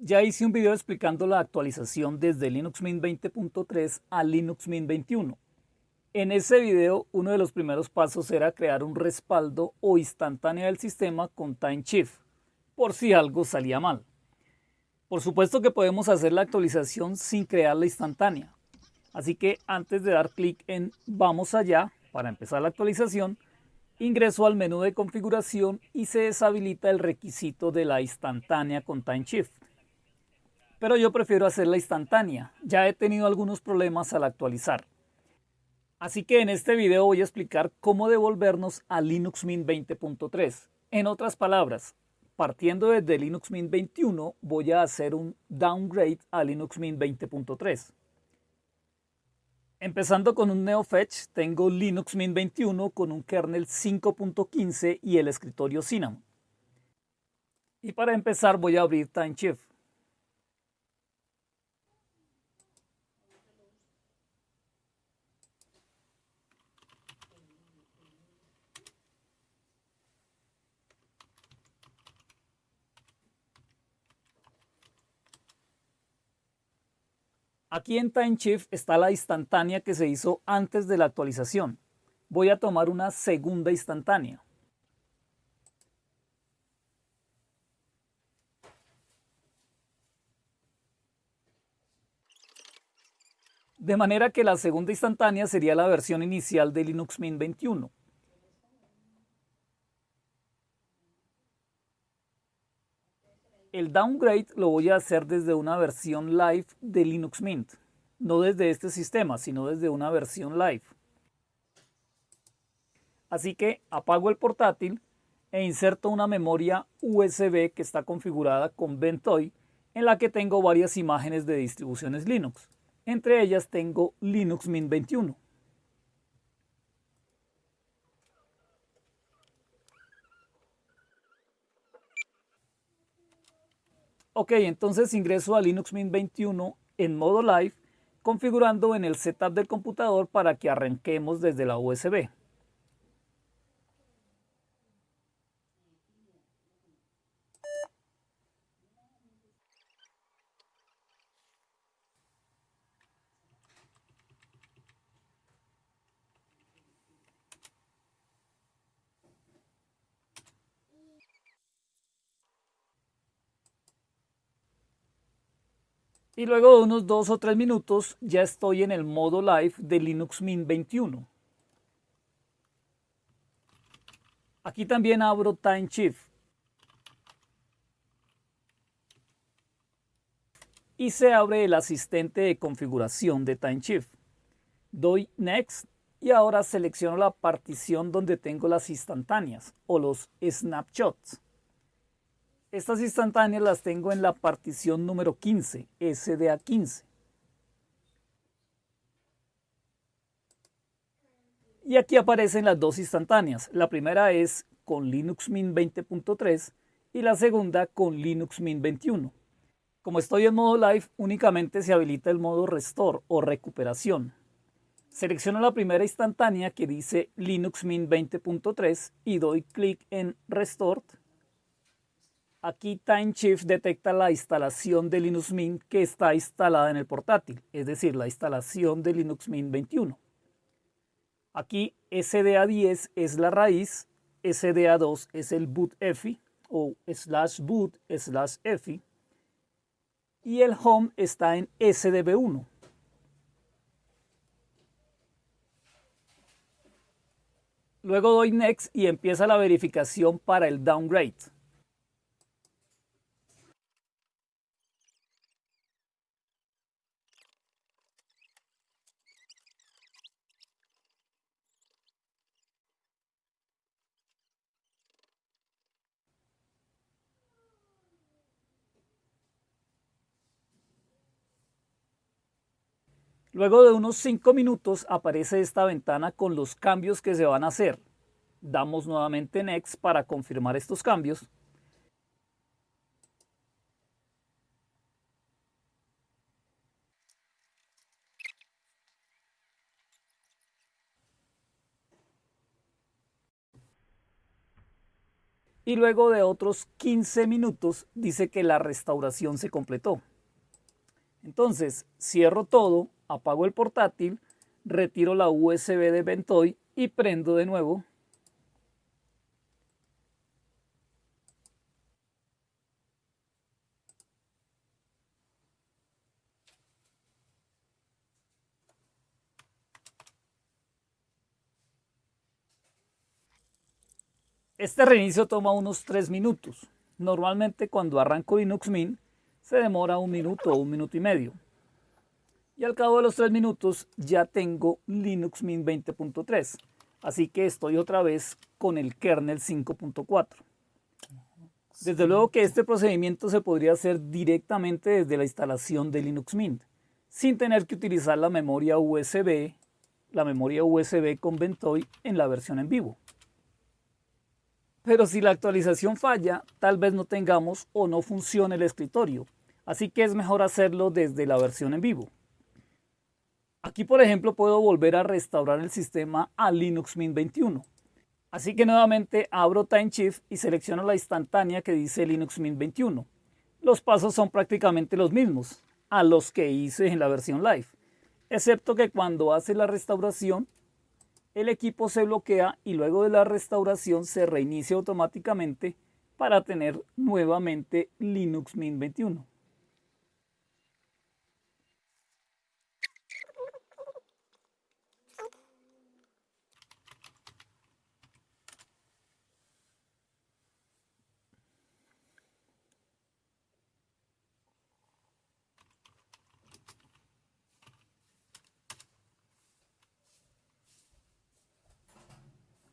Ya hice un video explicando la actualización desde Linux Mint 20.3 a Linux Mint 21. En ese video, uno de los primeros pasos era crear un respaldo o instantánea del sistema con TimeShift, por si algo salía mal. Por supuesto que podemos hacer la actualización sin crear la instantánea. Así que antes de dar clic en Vamos allá, para empezar la actualización, ingreso al menú de configuración y se deshabilita el requisito de la instantánea con TimeShift pero yo prefiero hacerla instantánea. Ya he tenido algunos problemas al actualizar. Así que en este video voy a explicar cómo devolvernos a Linux Mint 20.3. En otras palabras, partiendo desde Linux Mint 21 voy a hacer un downgrade a Linux Mint 20.3. Empezando con un NeoFetch, tengo Linux Mint 21 con un kernel 5.15 y el escritorio Cinnamon. Y para empezar voy a abrir TimeShift. Aquí en TimeShift está la instantánea que se hizo antes de la actualización. Voy a tomar una segunda instantánea. De manera que la segunda instantánea sería la versión inicial de Linux Mint 21. El downgrade lo voy a hacer desde una versión live de Linux Mint. No desde este sistema, sino desde una versión live. Así que apago el portátil e inserto una memoria USB que está configurada con Ventoy en la que tengo varias imágenes de distribuciones Linux. Entre ellas tengo Linux Mint 21. Ok, entonces ingreso a Linux Mint 21 en modo live, configurando en el setup del computador para que arranquemos desde la USB. Y luego de unos dos o tres minutos ya estoy en el modo live de Linux Mint 21. Aquí también abro TimeShift. Y se abre el asistente de configuración de TimeShift. Doy Next y ahora selecciono la partición donde tengo las instantáneas o los snapshots. Estas instantáneas las tengo en la partición número 15, SDA15. Y aquí aparecen las dos instantáneas. La primera es con Linux Mint 20.3 y la segunda con Linux Mint 21. Como estoy en modo live, únicamente se habilita el modo restore o recuperación. Selecciono la primera instantánea que dice Linux Mint 20.3 y doy clic en Restore Aquí TimeShift detecta la instalación de Linux Mint que está instalada en el portátil, es decir, la instalación de Linux Mint 21. Aquí SDA10 es la raíz, SDA2 es el boot EFI o slash boot slash EFI y el home está en SDB1. Luego doy Next y empieza la verificación para el downgrade. Luego de unos 5 minutos aparece esta ventana con los cambios que se van a hacer. Damos nuevamente Next para confirmar estos cambios. y luego de otros 15 minutos dice que la restauración se completó. Entonces cierro todo, apago el portátil, retiro la USB de Ventoy y prendo de nuevo. Este reinicio toma unos 3 minutos. Normalmente cuando arranco Linux Mint se demora un minuto o un minuto y medio. Y al cabo de los 3 minutos ya tengo Linux Mint 20.3. Así que estoy otra vez con el kernel 5.4. Desde luego que este procedimiento se podría hacer directamente desde la instalación de Linux Mint, sin tener que utilizar la memoria USB, la memoria USB con Ventoy en la versión en vivo. Pero si la actualización falla, tal vez no tengamos o no funcione el escritorio, así que es mejor hacerlo desde la versión en vivo. Aquí por ejemplo puedo volver a restaurar el sistema a Linux Mint 21. Así que nuevamente abro Time Shift y selecciono la instantánea que dice Linux Mint 21. Los pasos son prácticamente los mismos a los que hice en la versión live, excepto que cuando hace la restauración el equipo se bloquea y luego de la restauración se reinicia automáticamente para tener nuevamente Linux Mint 21.